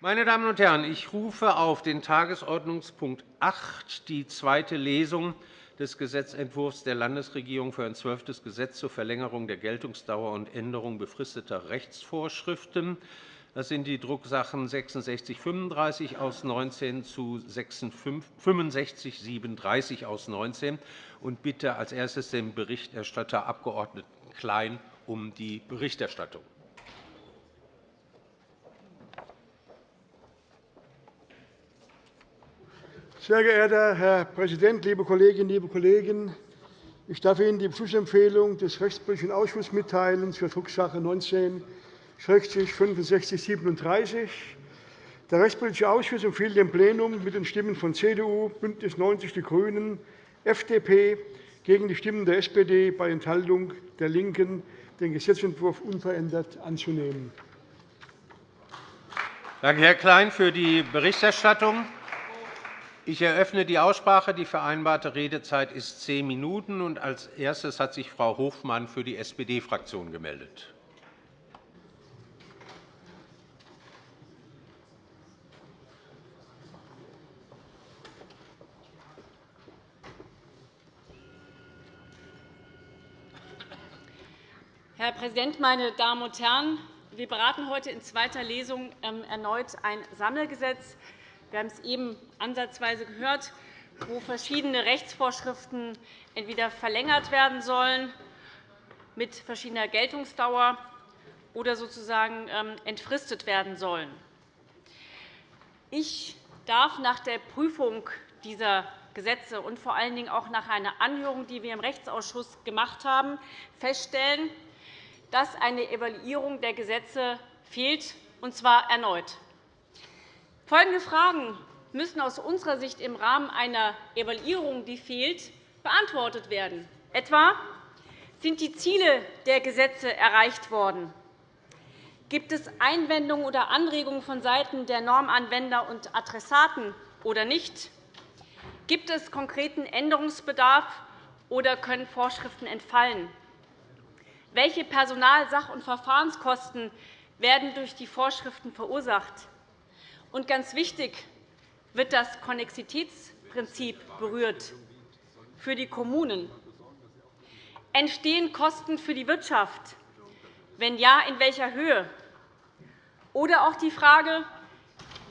Meine Damen und Herren, ich rufe auf den Tagesordnungspunkt 8, die zweite Lesung des Gesetzentwurfs der Landesregierung für ein zwölftes Gesetz zur Verlängerung der Geltungsdauer und Änderung befristeter Rechtsvorschriften. Das sind die Drucksachen 6635 aus 19 zu 6537 aus 19 und bitte als erstes den Berichterstatter Abg. Klein um die Berichterstattung. Sehr geehrter Herr Präsident, liebe Kolleginnen, liebe Kollegen! Ich darf Ihnen die Beschlussempfehlung des Rechtspolitischen Ausschusses mitteilen zur Drucksache 19 6537. Der Rechtspolitische Ausschuss empfiehlt dem Plenum mit den Stimmen von CDU, BÜNDNIS 90 die GRÜNEN, FDP gegen die Stimmen der SPD bei Enthaltung der LINKEN, den Gesetzentwurf unverändert anzunehmen. Danke, Herr Klein, für die Berichterstattung. Ich eröffne die Aussprache. Die vereinbarte Redezeit ist zehn Minuten. Als erstes hat sich Frau Hofmann für die SPD-Fraktion gemeldet. Herr Präsident, meine Damen und Herren! Wir beraten heute in zweiter Lesung ähm, erneut ein Sammelgesetz. Wir haben es eben ansatzweise gehört, wo verschiedene Rechtsvorschriften entweder verlängert werden sollen mit verschiedener Geltungsdauer oder sozusagen ähm, entfristet werden sollen. Ich darf nach der Prüfung dieser Gesetze und vor allen Dingen auch nach einer Anhörung, die wir im Rechtsausschuss gemacht haben, feststellen, dass eine Evaluierung der Gesetze fehlt, und zwar erneut. Folgende Fragen müssen aus unserer Sicht im Rahmen einer Evaluierung, die fehlt, beantwortet werden. Etwa sind die Ziele der Gesetze erreicht worden? Gibt es Einwendungen oder Anregungen vonseiten der Normanwender und Adressaten oder nicht? Gibt es konkreten Änderungsbedarf oder können Vorschriften entfallen? Welche Personal-, Sach- und Verfahrenskosten werden durch die Vorschriften verursacht? Und ganz wichtig, wird das Konnexitätsprinzip berührt für die Kommunen? Entstehen Kosten für die Wirtschaft? Wenn ja, in welcher Höhe? Oder auch die Frage,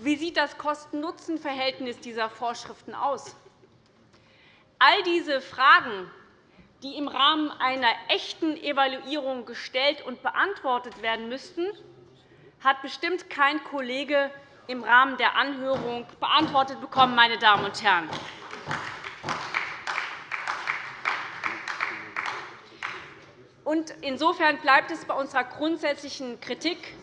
wie sieht das Kosten-Nutzen-Verhältnis dieser Vorschriften aus? All diese Fragen, die im Rahmen einer echten Evaluierung gestellt und beantwortet werden müssten, hat bestimmt kein Kollege im Rahmen der Anhörung beantwortet bekommen. Meine Damen und Herren. Insofern bleibt es bei unserer grundsätzlichen Kritik.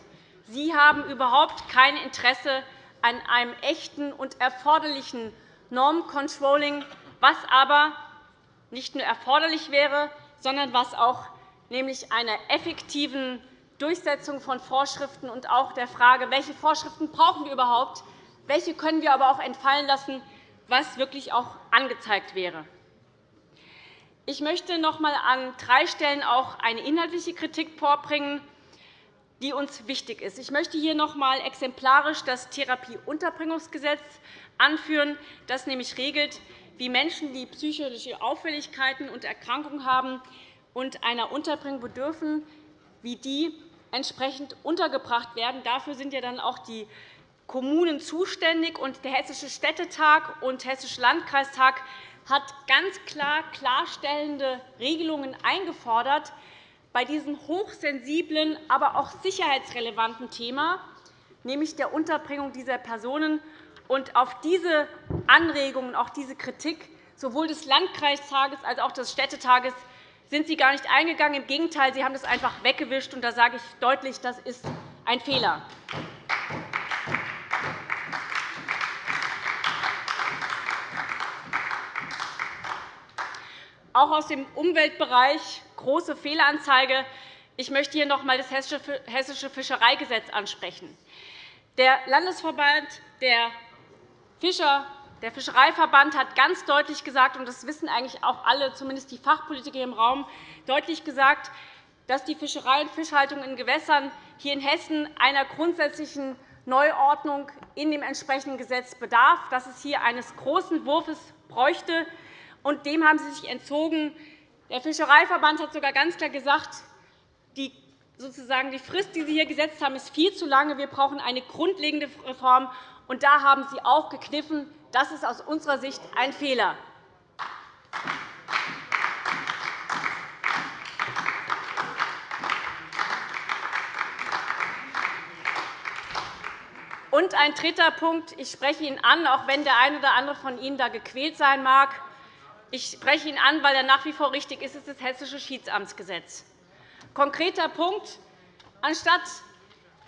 Sie haben überhaupt kein Interesse an einem echten und erforderlichen Normcontrolling, was aber nicht nur erforderlich wäre, sondern was auch nämlich einer effektiven Durchsetzung von Vorschriften und auch der Frage, welche Vorschriften brauchen wir überhaupt, welche können wir aber auch entfallen lassen, was wirklich auch angezeigt wäre. Ich möchte noch einmal an drei Stellen auch eine inhaltliche Kritik vorbringen, die uns wichtig ist. Ich möchte hier noch einmal exemplarisch das Therapieunterbringungsgesetz anführen, das nämlich regelt, wie Menschen, die psychische Auffälligkeiten und Erkrankungen haben und einer Unterbringung bedürfen, wie die entsprechend untergebracht werden. Dafür sind ja dann auch die Kommunen zuständig. Und der Hessische Städtetag und Hessische Landkreistag hat ganz klar klarstellende Regelungen eingefordert bei diesem hochsensiblen, aber auch sicherheitsrelevanten Thema, nämlich der Unterbringung dieser Personen. Und auf diese Anregungen, auch diese Kritik sowohl des Landkreistages als auch des Städtetages sind Sie gar nicht eingegangen. Im Gegenteil, Sie haben das einfach weggewischt. Und da sage ich deutlich, das ist ein Fehler. Auch aus dem Umweltbereich große Fehleranzeige. Ich möchte hier noch einmal das Hessische Fischereigesetz ansprechen. Der Landesverband der Fischer der Fischereiverband hat ganz deutlich gesagt, und das wissen eigentlich auch alle, zumindest die Fachpolitiker im Raum, deutlich gesagt, dass die Fischerei und Fischhaltung in Gewässern hier in Hessen einer grundsätzlichen Neuordnung in dem entsprechenden Gesetz bedarf, dass es hier eines großen Wurfs bräuchte. Und dem haben Sie sich entzogen. Der Fischereiverband hat sogar ganz klar gesagt, die, sozusagen die Frist, die Sie hier gesetzt haben, ist viel zu lange. Wir brauchen eine grundlegende Reform. Und da haben Sie auch gekniffen. Das ist aus unserer Sicht ein Fehler. Und ein dritter Punkt. Ich spreche ihn an, auch wenn der eine oder andere von Ihnen da gequält sein mag. Ich spreche ihn an, weil er nach wie vor richtig ist. Es ist das Hessische Schiedsamtsgesetz. Konkreter Punkt. Anstatt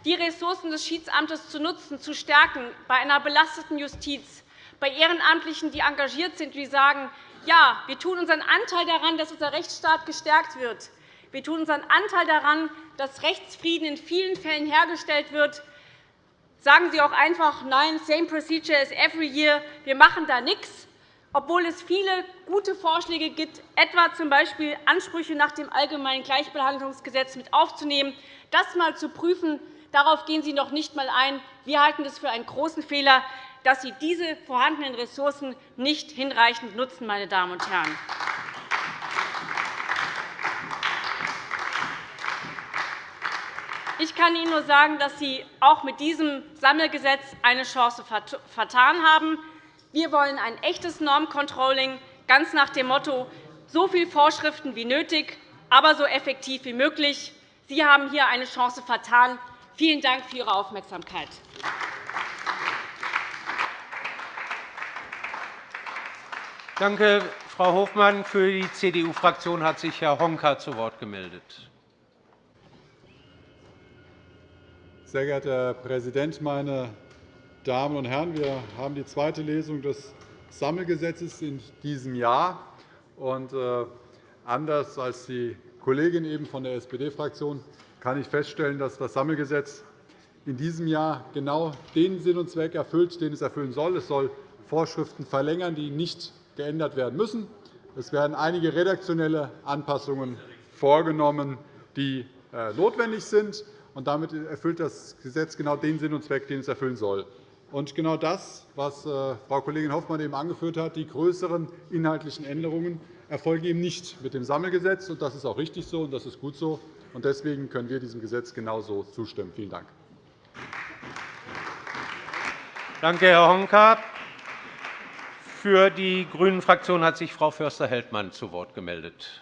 die Ressourcen des Schiedsamtes zu nutzen, zu stärken bei einer belasteten Justiz, bei Ehrenamtlichen, die engagiert sind, die sagen, ja, wir tun unseren Anteil daran, dass unser Rechtsstaat gestärkt wird. Wir tun unseren Anteil daran, dass Rechtsfrieden in vielen Fällen hergestellt wird, Sagen Sie auch einfach, nein, same procedure as every year, wir machen da nichts, obwohl es viele gute Vorschläge gibt, etwa z.B. Ansprüche nach dem Allgemeinen Gleichbehandlungsgesetz mit aufzunehmen, das einmal zu prüfen. Darauf gehen Sie noch nicht einmal ein. Wir halten es für einen großen Fehler, dass Sie diese vorhandenen Ressourcen nicht hinreichend nutzen. Meine Damen und Herren. Ich kann Ihnen nur sagen, dass Sie auch mit diesem Sammelgesetz eine Chance vertan haben. Wir wollen ein echtes Normcontrolling, ganz nach dem Motto, so viele Vorschriften wie nötig, aber so effektiv wie möglich. Sie haben hier eine Chance vertan. Vielen Dank für Ihre Aufmerksamkeit. Danke, Frau Hofmann. Für die CDU-Fraktion hat sich Herr Honka zu Wort gemeldet. Sehr geehrter Herr Präsident, meine Damen und Herren! Wir haben die zweite Lesung des Sammelgesetzes in diesem Jahr. Und, äh, anders als die Kollegin eben von der SPD-Fraktion kann ich feststellen, dass das Sammelgesetz in diesem Jahr genau den Sinn und Zweck erfüllt, den es erfüllen soll. Es soll Vorschriften verlängern, die nicht geändert werden müssen. Es werden einige redaktionelle Anpassungen vorgenommen, die äh, notwendig sind. Und damit erfüllt das Gesetz genau den Sinn und Zweck, den es erfüllen soll. Und genau das, was äh, Frau Kollegin Hoffmann eben angeführt hat, die größeren inhaltlichen Änderungen, erfolgen eben nicht mit dem Sammelgesetz. Das ist auch richtig so, und das ist gut so. Deswegen können wir diesem Gesetz genauso zustimmen. Vielen Dank. Danke, Herr Honka. Für die GRÜNEN-Fraktion hat sich Frau Förster-Heldmann zu Wort gemeldet.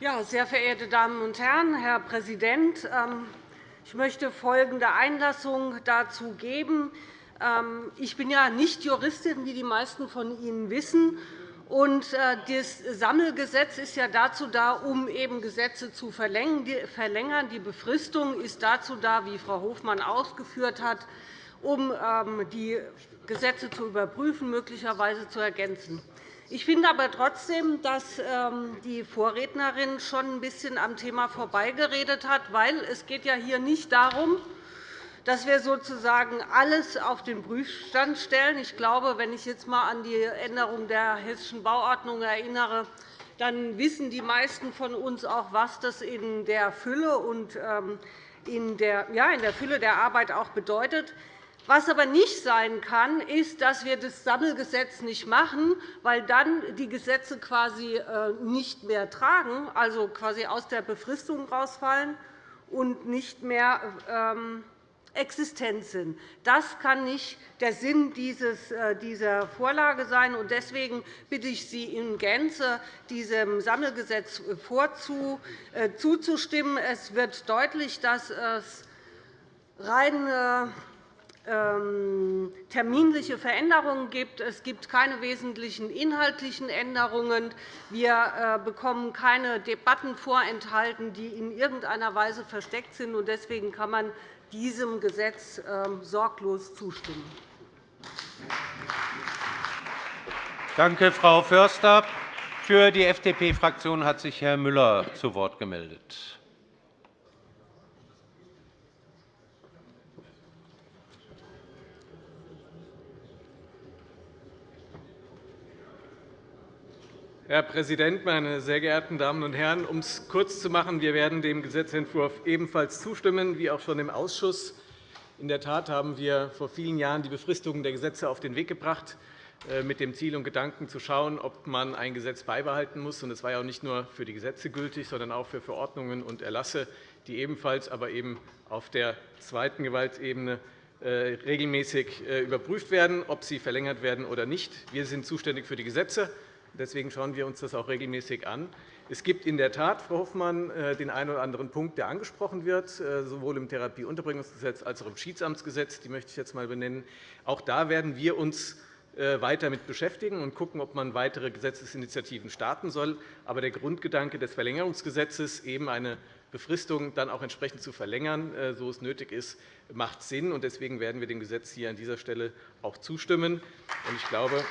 Ja, sehr verehrte Damen und Herren, Herr Präsident! Ähm, ich möchte folgende Einlassung dazu geben. Ähm, ich bin ja nicht Juristin, wie die meisten von Ihnen wissen. Äh, das Sammelgesetz ist ja dazu da, um eben Gesetze zu verlängern. Die Befristung ist dazu da, wie Frau Hofmann ausgeführt hat, um ähm, die Gesetze zu überprüfen, möglicherweise zu ergänzen. Ich finde aber trotzdem, dass ähm, die Vorrednerin schon ein bisschen am Thema vorbeigeredet hat, weil es geht ja hier nicht darum, dass wir sozusagen alles auf den Prüfstand stellen. Ich glaube, wenn ich jetzt einmal an die Änderung der Hessischen Bauordnung erinnere, dann wissen die meisten von uns auch, was das in der Fülle und ähm, in der Fülle der Arbeit auch bedeutet. Was aber nicht sein kann, ist, dass wir das Sammelgesetz nicht machen, weil dann die Gesetze quasi äh, nicht mehr tragen, also quasi aus der Befristung rausfallen und nicht mehr ähm, existent sind. Das kann nicht der Sinn äh, dieser Vorlage sein. Deswegen bitte ich Sie in Gänze, diesem Sammelgesetz äh, zuzustimmen. Es wird deutlich, dass es rein ähm, terminliche Veränderungen gibt. Es gibt keine wesentlichen inhaltlichen Änderungen. Wir äh, bekommen keine Debatten vorenthalten, die in irgendeiner Weise versteckt sind. Deswegen kann man diesem Gesetz ähm, sorglos zustimmen. Danke, Frau Förster. Für die FDP-Fraktion hat sich Herr Müller zu Wort gemeldet. Herr Präsident, meine sehr geehrten Damen und Herren! Um es kurz zu machen, wir werden dem Gesetzentwurf ebenfalls zustimmen, wie auch schon im Ausschuss. In der Tat haben wir vor vielen Jahren die Befristungen der Gesetze auf den Weg gebracht, äh, mit dem Ziel und Gedanken zu schauen, ob man ein Gesetz beibehalten muss. Es war ja auch nicht nur für die Gesetze gültig, sondern auch für Verordnungen und Erlasse, die ebenfalls aber eben auf der zweiten Gewaltebene äh, regelmäßig äh, überprüft werden, ob sie verlängert werden oder nicht. Wir sind zuständig für die Gesetze. Deswegen schauen wir uns das auch regelmäßig an. Es gibt in der Tat, Frau Hoffmann, äh, den einen oder anderen Punkt, der angesprochen wird, äh, sowohl im Therapieunterbringungsgesetz als auch im Schiedsamtsgesetz. Die möchte ich jetzt einmal benennen. Auch da werden wir uns äh, weiter mit beschäftigen und schauen, ob man weitere Gesetzesinitiativen starten soll. Aber der Grundgedanke des Verlängerungsgesetzes, eben eine Befristung dann auch entsprechend zu verlängern, so es nötig ist, macht Sinn. Deswegen werden wir dem Gesetz hier an dieser Stelle auch zustimmen. Ich glaube,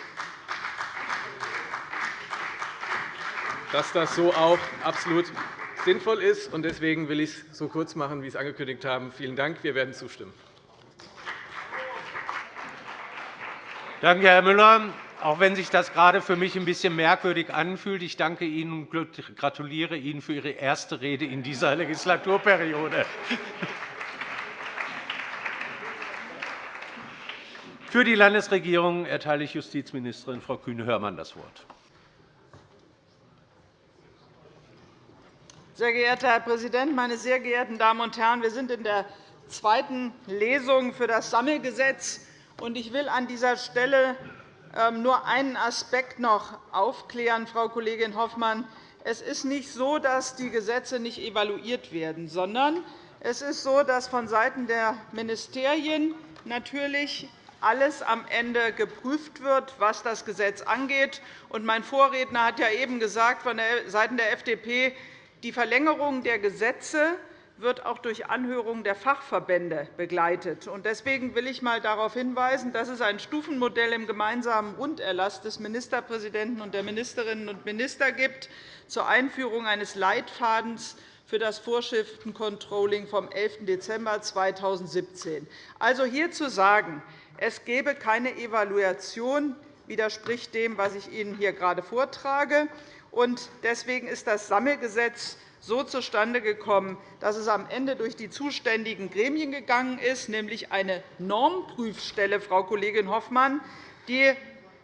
dass das so auch absolut sinnvoll ist. Deswegen will ich es so kurz machen, wie ich es angekündigt habe. Vielen Dank. Wir werden zustimmen. Danke, Herr Müller. Auch wenn sich das gerade für mich ein bisschen merkwürdig anfühlt, ich danke Ihnen und gratuliere Ihnen für Ihre erste Rede in dieser Legislaturperiode. Für die Landesregierung erteile ich Justizministerin Frau Kühne-Hörmann das Wort. Sehr geehrter Herr Präsident, meine sehr geehrten Damen und Herren! Wir sind in der zweiten Lesung für das Sammelgesetz. Ich will an dieser Stelle ähm, nur einen Aspekt noch aufklären, Frau Kollegin Hoffmann. Es ist nicht so, dass die Gesetze nicht evaluiert werden, sondern es ist so, dass vonseiten der Ministerien natürlich alles am Ende geprüft wird, was das Gesetz angeht. Mein Vorredner hat ja eben gesagt, von der FDP, die Verlängerung der Gesetze wird auch durch Anhörungen der Fachverbände begleitet. Deswegen will ich einmal darauf hinweisen, dass es ein Stufenmodell im gemeinsamen Runderlass des Ministerpräsidenten und der Ministerinnen und Minister gibt zur Einführung eines Leitfadens für das Vorschriftencontrolling vom 11. Dezember 2017. Also hier zu sagen, es gebe keine Evaluation, widerspricht dem, was ich Ihnen hier gerade vortrage. Deswegen ist das Sammelgesetz so zustande gekommen, dass es am Ende durch die zuständigen Gremien gegangen ist, nämlich eine Normprüfstelle, Frau Kollegin Hoffmann, die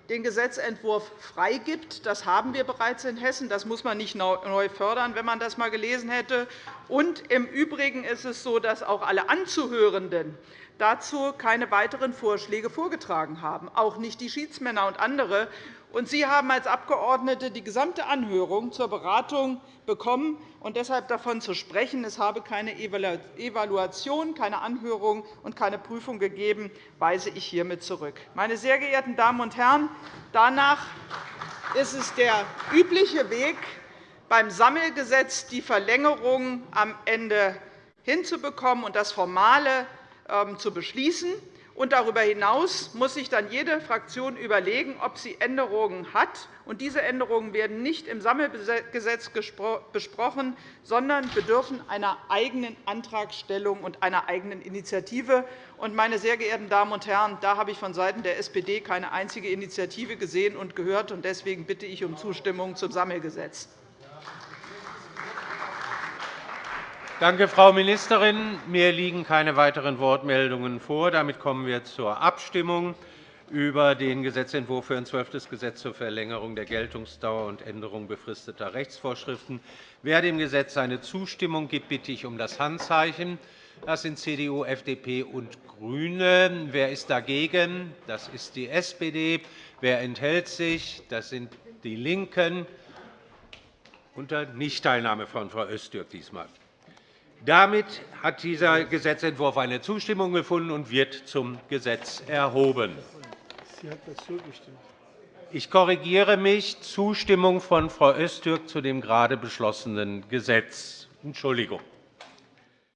den Gesetzentwurf freigibt. Das haben wir bereits in Hessen. Das muss man nicht neu fördern, wenn man das einmal gelesen hätte. Und Im Übrigen ist es so, dass auch alle Anzuhörenden dazu keine weiteren Vorschläge vorgetragen haben, auch nicht die Schiedsmänner und andere. Sie haben als Abgeordnete die gesamte Anhörung zur Beratung bekommen. Und deshalb davon zu sprechen, es habe keine Evaluation, keine Anhörung und keine Prüfung gegeben, weise ich hiermit zurück. Meine sehr geehrten Damen und Herren, danach ist es der übliche Weg, beim Sammelgesetz die Verlängerung am Ende hinzubekommen und das Formale zu beschließen. Und darüber hinaus muss sich dann jede Fraktion überlegen, ob sie Änderungen hat. Und diese Änderungen werden nicht im Sammelgesetz besprochen, sondern bedürfen einer eigenen Antragstellung und einer eigenen Initiative. Und, meine sehr geehrten Damen und Herren, da habe ich vonseiten der SPD keine einzige Initiative gesehen und gehört. Deswegen bitte ich um Zustimmung zum Sammelgesetz. Danke, Frau Ministerin. Mir liegen keine weiteren Wortmeldungen vor. Damit kommen wir zur Abstimmung über den Gesetzentwurf für ein zwölftes Gesetz zur Verlängerung der Geltungsdauer und Änderung befristeter Rechtsvorschriften. Wer dem Gesetz seine Zustimmung gibt, bitte ich um das Handzeichen. Das sind CDU, FDP und GRÜNE. Wer ist dagegen? Das ist die SPD. Wer enthält sich? Das sind die LINKEN unter Nichtteilnahme von Frau Öztürk diesmal. Damit hat dieser Gesetzentwurf eine Zustimmung gefunden und wird zum Gesetz erhoben. Ich korrigiere mich. Zustimmung von Frau Öztürk zu dem gerade beschlossenen Gesetz. Entschuldigung.